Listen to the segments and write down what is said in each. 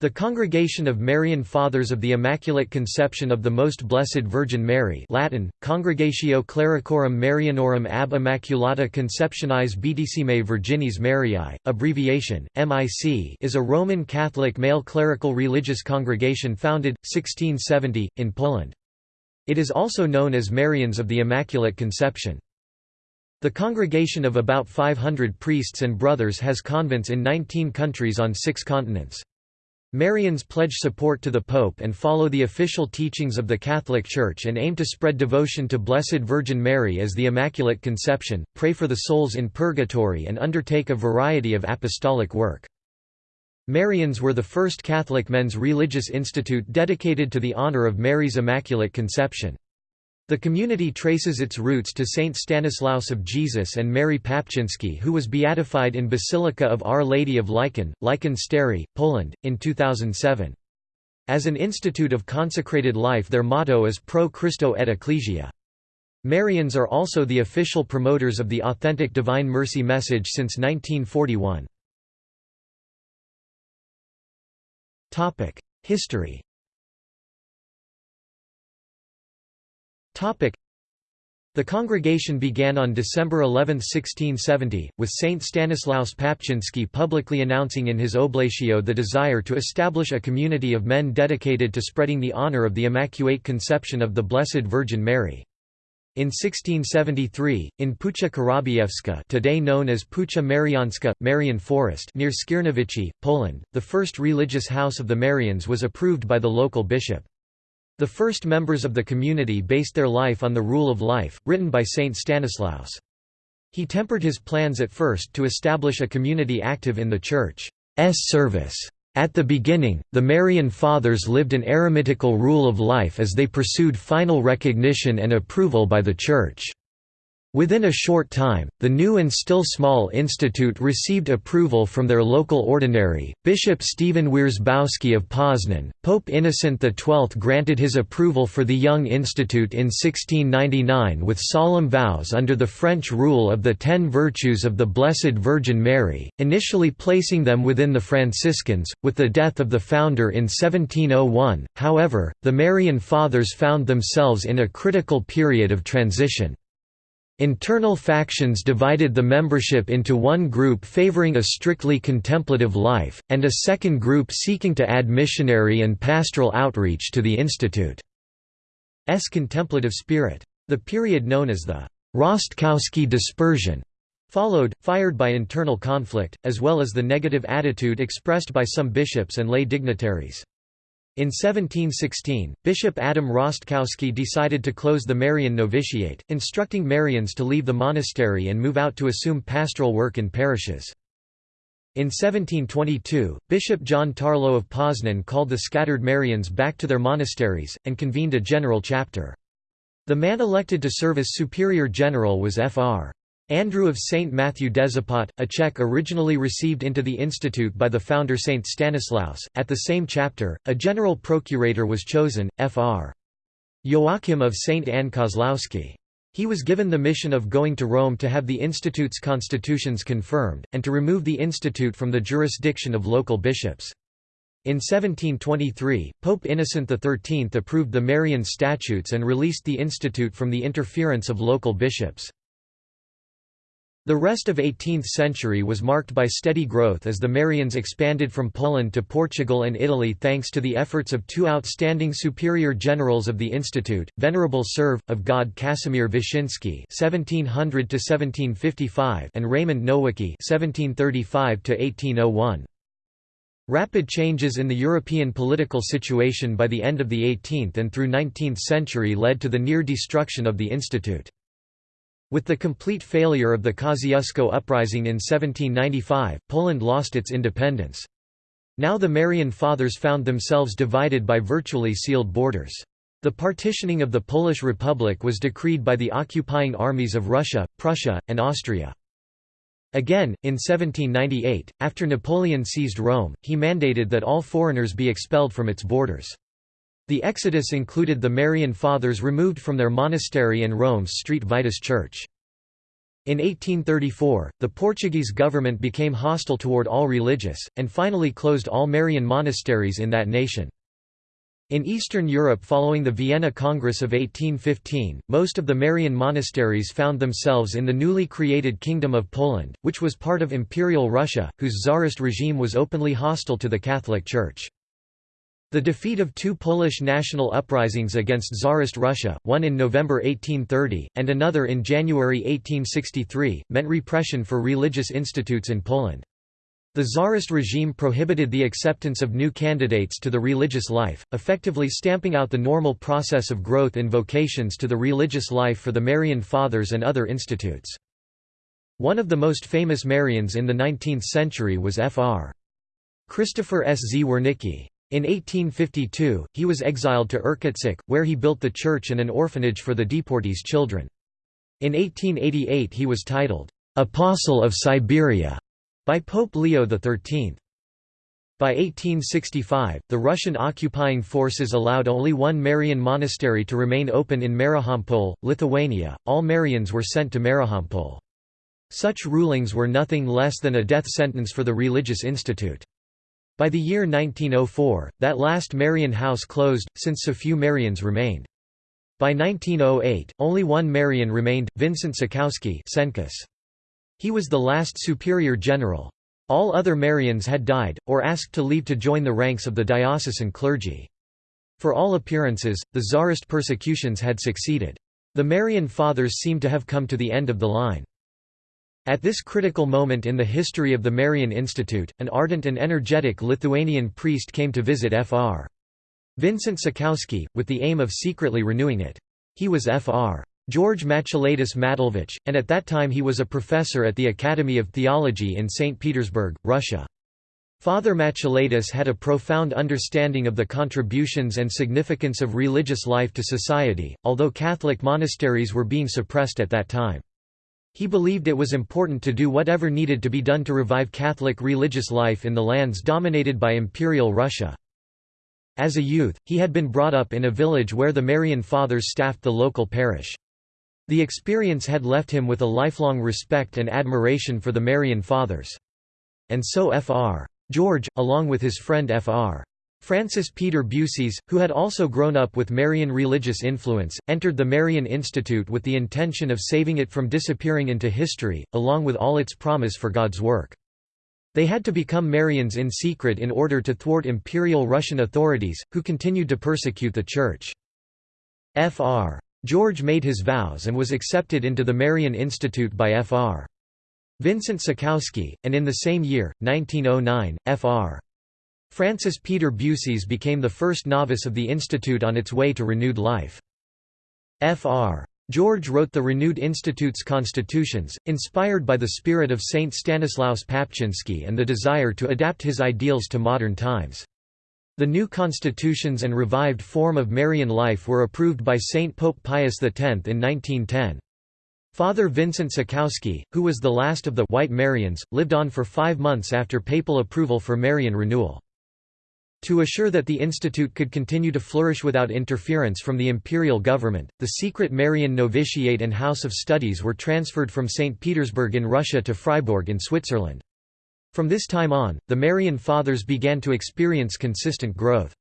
The Congregation of Marian Fathers of the Immaculate Conception of the Most Blessed Virgin Mary Latin, Congregatio Clericorum Marianorum ab Immaculata Conceptionis Beatissime Virginis Mariae, abbreviation, MIC is a Roman Catholic male clerical religious congregation founded, 1670, in Poland. It is also known as Marians of the Immaculate Conception. The congregation of about 500 priests and brothers has convents in 19 countries on six continents. Marians pledge support to the Pope and follow the official teachings of the Catholic Church and aim to spread devotion to Blessed Virgin Mary as the Immaculate Conception, pray for the souls in purgatory and undertake a variety of apostolic work. Marians were the first Catholic men's religious institute dedicated to the honor of Mary's Immaculate Conception. The community traces its roots to Saint Stanislaus of Jesus and Mary Papczynski who was beatified in Basilica of Our Lady of Licheń, Licheń Stary, Poland, in 2007. As an institute of consecrated life their motto is Pro Christo et Ecclesia. Marians are also the official promoters of the authentic Divine Mercy message since 1941. History The congregation began on December 11, 1670, with Saint Stanislaus Papczynski publicly announcing in his oblatio the desire to establish a community of men dedicated to spreading the honor of the Immaculate Conception of the Blessed Virgin Mary. In 1673, in Puszcza Korabiewska today known as Puszcza Mariańska, Marian Forest near Skierniewice, Poland, the first religious house of the Marians was approved by the local bishop. The first members of the community based their life on the Rule of Life, written by Saint Stanislaus. He tempered his plans at first to establish a community active in the Church's service. At the beginning, the Marian Fathers lived an eremitical rule of life as they pursued final recognition and approval by the Church. Within a short time, the new and still small institute received approval from their local ordinary, Bishop Stephen Wierzbowski of Poznan. Pope Innocent XII granted his approval for the young institute in 1699 with solemn vows under the French rule of the Ten Virtues of the Blessed Virgin Mary, initially placing them within the Franciscans. With the death of the founder in 1701, however, the Marian Fathers found themselves in a critical period of transition. Internal factions divided the membership into one group favoring a strictly contemplative life, and a second group seeking to add missionary and pastoral outreach to the Institute's contemplative spirit. The period known as the Rostkowski dispersion followed, fired by internal conflict, as well as the negative attitude expressed by some bishops and lay dignitaries. In 1716, Bishop Adam Rostkowski decided to close the Marian novitiate, instructing Marians to leave the monastery and move out to assume pastoral work in parishes. In 1722, Bishop John Tarlow of Poznan called the scattered Marians back to their monasteries, and convened a general chapter. The man elected to serve as superior general was Fr. Andrew of St. Matthew Desipot, a Czech originally received into the institute by the founder St. Stanislaus. At the same chapter, a general procurator was chosen, Fr. Joachim of St. Anne Kozlowski. He was given the mission of going to Rome to have the institute's constitutions confirmed, and to remove the institute from the jurisdiction of local bishops. In 1723, Pope Innocent XIII approved the Marian statutes and released the institute from the interference of local bishops. The rest of 18th century was marked by steady growth as the Marians expanded from Poland to Portugal and Italy thanks to the efforts of two outstanding superior generals of the Institute, Venerable Serve, of God Casimir Wyszynski and Raymond Nowicki Rapid changes in the European political situation by the end of the 18th and through 19th century led to the near destruction of the institute. With the complete failure of the Kosciuszko uprising in 1795, Poland lost its independence. Now the Marian Fathers found themselves divided by virtually sealed borders. The partitioning of the Polish Republic was decreed by the occupying armies of Russia, Prussia, and Austria. Again, in 1798, after Napoleon seized Rome, he mandated that all foreigners be expelled from its borders. The exodus included the Marian Fathers removed from their monastery and Rome's Street Vitus Church. In 1834, the Portuguese government became hostile toward all religious, and finally closed all Marian monasteries in that nation. In Eastern Europe following the Vienna Congress of 1815, most of the Marian monasteries found themselves in the newly created Kingdom of Poland, which was part of Imperial Russia, whose Tsarist regime was openly hostile to the Catholic Church. The defeat of two Polish national uprisings against Tsarist Russia, one in November 1830, and another in January 1863, meant repression for religious institutes in Poland. The Tsarist regime prohibited the acceptance of new candidates to the religious life, effectively stamping out the normal process of growth in vocations to the religious life for the Marian Fathers and other institutes. One of the most famous Marians in the 19th century was Fr. Christopher S. Zwernicki. In 1852, he was exiled to Irkutsk, where he built the church and an orphanage for the deportees' children. In 1888 he was titled, "'Apostle of Siberia' by Pope Leo XIII. By 1865, the Russian occupying forces allowed only one Marian monastery to remain open in Marijampol, Lithuania. All Marians were sent to Marijampol. Such rulings were nothing less than a death sentence for the religious institute. By the year 1904, that last Marian house closed, since so few Marians remained. By 1908, only one Marian remained, Vincent Czachowski He was the last superior general. All other Marians had died, or asked to leave to join the ranks of the diocesan clergy. For all appearances, the Tsarist persecutions had succeeded. The Marian Fathers seemed to have come to the end of the line. At this critical moment in the history of the Marian Institute, an ardent and energetic Lithuanian priest came to visit Fr. Vincent Czachowski, with the aim of secretly renewing it. He was Fr. George Matulaitis Matulevich, and at that time he was a professor at the Academy of Theology in St. Petersburg, Russia. Father Matulaitis had a profound understanding of the contributions and significance of religious life to society, although Catholic monasteries were being suppressed at that time. He believed it was important to do whatever needed to be done to revive Catholic religious life in the lands dominated by Imperial Russia. As a youth, he had been brought up in a village where the Marian Fathers staffed the local parish. The experience had left him with a lifelong respect and admiration for the Marian Fathers. And so Fr. George, along with his friend Fr. Francis Peter Buseys, who had also grown up with Marian religious influence, entered the Marian Institute with the intention of saving it from disappearing into history, along with all its promise for God's work. They had to become Marians in secret in order to thwart imperial Russian authorities, who continued to persecute the Church. Fr. George made his vows and was accepted into the Marian Institute by Fr. Vincent Czachowski, and in the same year, 1909, Fr. Francis Peter Buseys became the first novice of the institute on its way to renewed life. Fr. George wrote the renewed institute's constitutions, inspired by the spirit of Saint Stanislaus Papczynski and the desire to adapt his ideals to modern times. The new constitutions and revived form of Marian life were approved by Saint Pope Pius X in 1910. Father Vincent Czachowski, who was the last of the White Marians, lived on for five months after papal approval for Marian renewal. To assure that the institute could continue to flourish without interference from the imperial government, the secret Marian novitiate and house of studies were transferred from St. Petersburg in Russia to Freiburg in Switzerland. From this time on, the Marian Fathers began to experience consistent growth.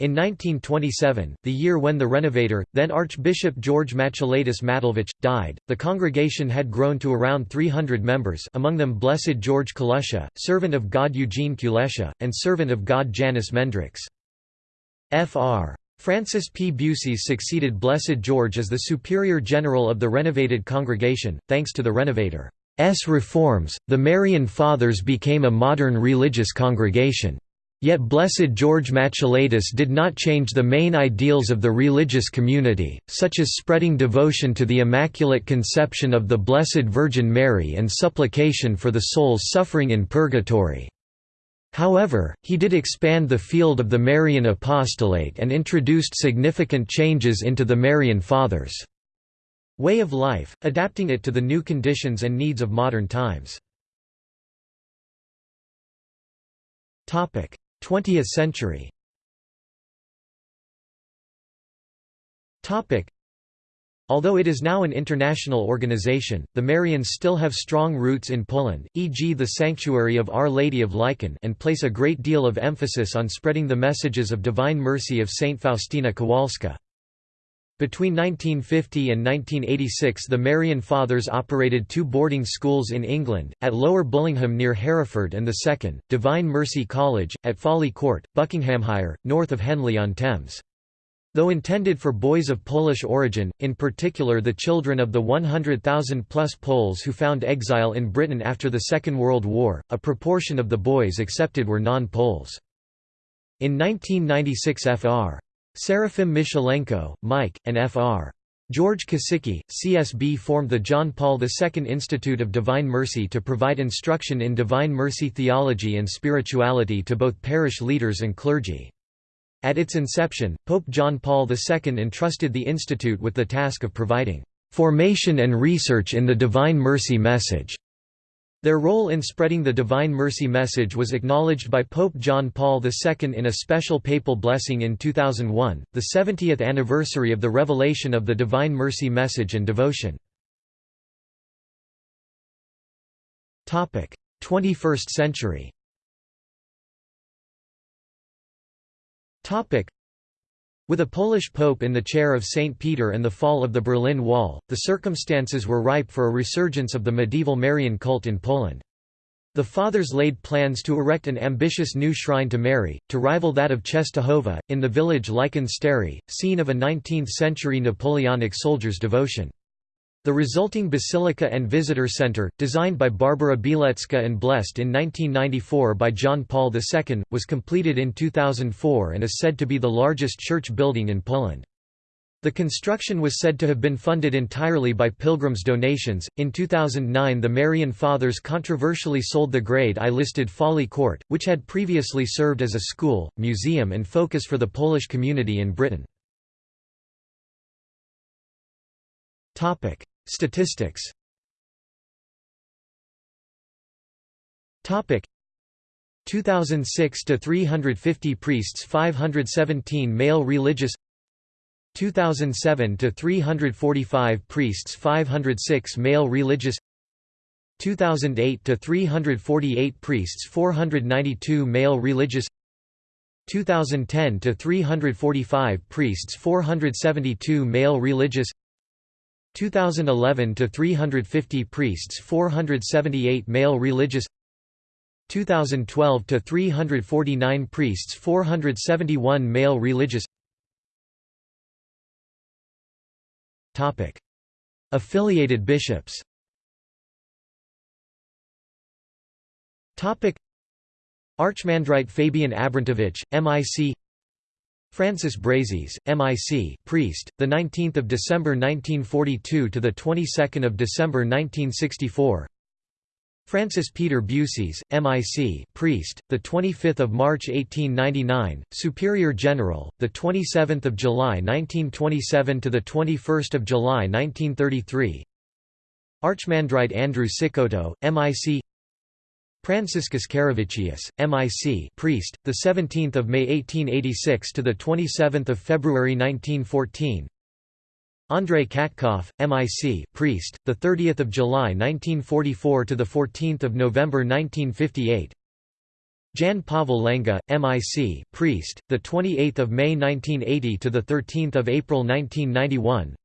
In 1927, the year when the renovator, then Archbishop George Matulaitis Matulevich, died, the congregation had grown to around 300 members among them Blessed George Kulusha, servant of God Eugene Kulesha, and servant of God Janus Mendrix. Fr. Francis P. Buseys succeeded Blessed George as the Superior General of the renovated congregation, thanks to the renovator's reforms, the Marian Fathers became a modern religious congregation. Yet Blessed George Matulaitis did not change the main ideals of the religious community, such as spreading devotion to the Immaculate Conception of the Blessed Virgin Mary and supplication for the souls suffering in purgatory. However, he did expand the field of the Marian apostolate and introduced significant changes into the Marian Fathers' way of life, adapting it to the new conditions and needs of modern times. 20th century Although it is now an international organization, the Marians still have strong roots in Poland, e.g. the Sanctuary of Our Lady of Licheń and place a great deal of emphasis on spreading the messages of Divine Mercy of Saint Faustina Kowalska. Between 1950 and 1986 the Marian Fathers operated two boarding schools in England, at Lower Bullingham near Hereford and the second, Divine Mercy College, at Folly Court, Buckinghamshire, north of Henley-on-Thames. Though intended for boys of Polish origin, in particular the children of the 100,000-plus Poles who found exile in Britain after the Second World War, a proportion of the boys accepted were non-Poles. In 1996 Fr. Seraphim Michalenko, Mike, and Fr. George Kosicki, CSB formed the John Paul II Institute of Divine Mercy to provide instruction in Divine Mercy theology and spirituality to both parish leaders and clergy. At its inception, Pope John Paul II entrusted the institute with the task of providing "...formation and research in the Divine Mercy message." Their role in spreading the Divine Mercy message was acknowledged by Pope John Paul II in a special papal blessing in 2001, the 70th anniversary of the revelation of the Divine Mercy message and devotion. 21st century with a Polish pope in the chair of St. Peter and the fall of the Berlin Wall, the circumstances were ripe for a resurgence of the medieval Marian cult in Poland. The Fathers laid plans to erect an ambitious new shrine to Mary, to rival that of Czestochowa, in the village Licheń scene of a 19th-century Napoleonic soldier's devotion. The resulting Basilica and Visitor Center, designed by Barbara Bielecka and blessed in 1994 by John Paul II, was completed in 2004 and is said to be the largest church building in Poland. The construction was said to have been funded entirely by pilgrims' donations. In 2009, the Marian Fathers controversially sold the Grade I listed Folly Court, which had previously served as a school, museum, and focus for the Polish community in Britain. Topic: Statistics Topic. 2006 to 350 priests 517 male religious 2007 to 345 priests 506 male religious 2008 to 348 priests 492 male religious 2010 to 345 priests 472 male religious 2011 to 350 priests 478 male religious 2012 to 349 priests 471 male religious. Topic. Affiliated bishops. Topic. Archimandrite Fabian Abrantovich MIC Francis Brazes, MIC, priest, the 19th of December 1942 to the 22nd of December 1964. Francis Peter Buseys, MIC, priest, the 25th of March 1899, Superior General, the 27th of July 1927 to the 21st of July 1933. Archimandrite Andrew Sikoto, MIC, Franciscus Karavicius, MIC, priest, the 17th of May 1886 to the 27th of February 1914. Andrei Katkov, MIC, priest, the 30th of July 1944 to the 14th of November 1958. Jan Pavel Lenga, MIC, priest, the 28th of May 1980 to the 13th of April 1991.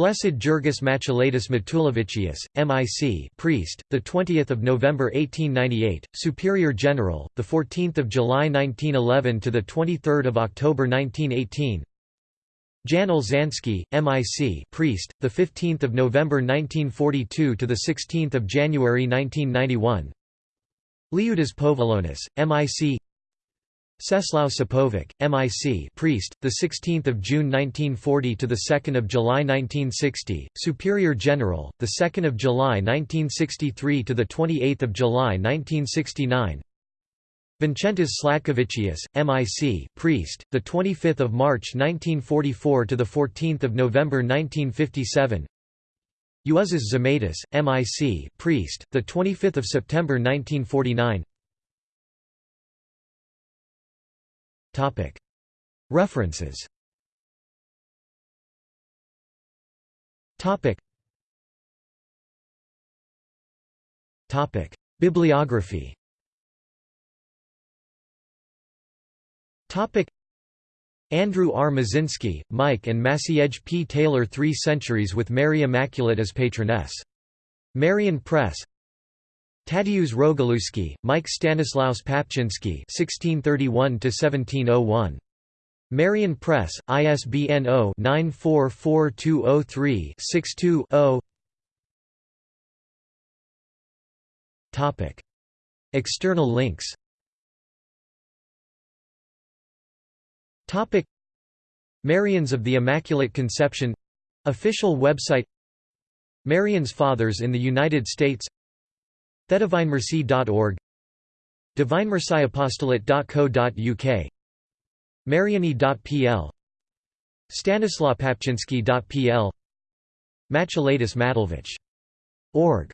Blessed Jurgis Matulaitis Matulevicius, MIC, priest, the 20th of November 1898, Superior General, the 14th of July 1911 to the 23rd of October 1918. Jan Olszanski, MIC, priest, the 15th of November 1942 to the 16th of January 1991. Liudas Povilonis, MIC, Czesław Sapovic, MIC, priest, the 16th of June 1940 to the 2nd of July 1960, Superior General, the 2nd of July 1963 to the 28th of July 1969. Vincentas Slatkovicius, MIC, priest, the 25th of March 1944 to the 14th of November 1957. Juozas Zemaitis, MIC, priest, the 25th of September 1949. References. Bibliography. Andrew R. Mazinski, Mike and Maciej P. Taylor Three Centuries with Mary Immaculate as Patroness. Marian Press Tadeusz Rogalewski, Mike Stanislaus Papczynski (1631–1701). Marian Press, ISBN 0-944203-62-0. Topic. External links. Topic. Marians of the Immaculate Conception official website. Marian's Fathers in the United States thedivinemercy.org divinemercyapostolate.co.uk Mariani.pl Stanislaw Papczynski.pl Matulatus Matulevich. Org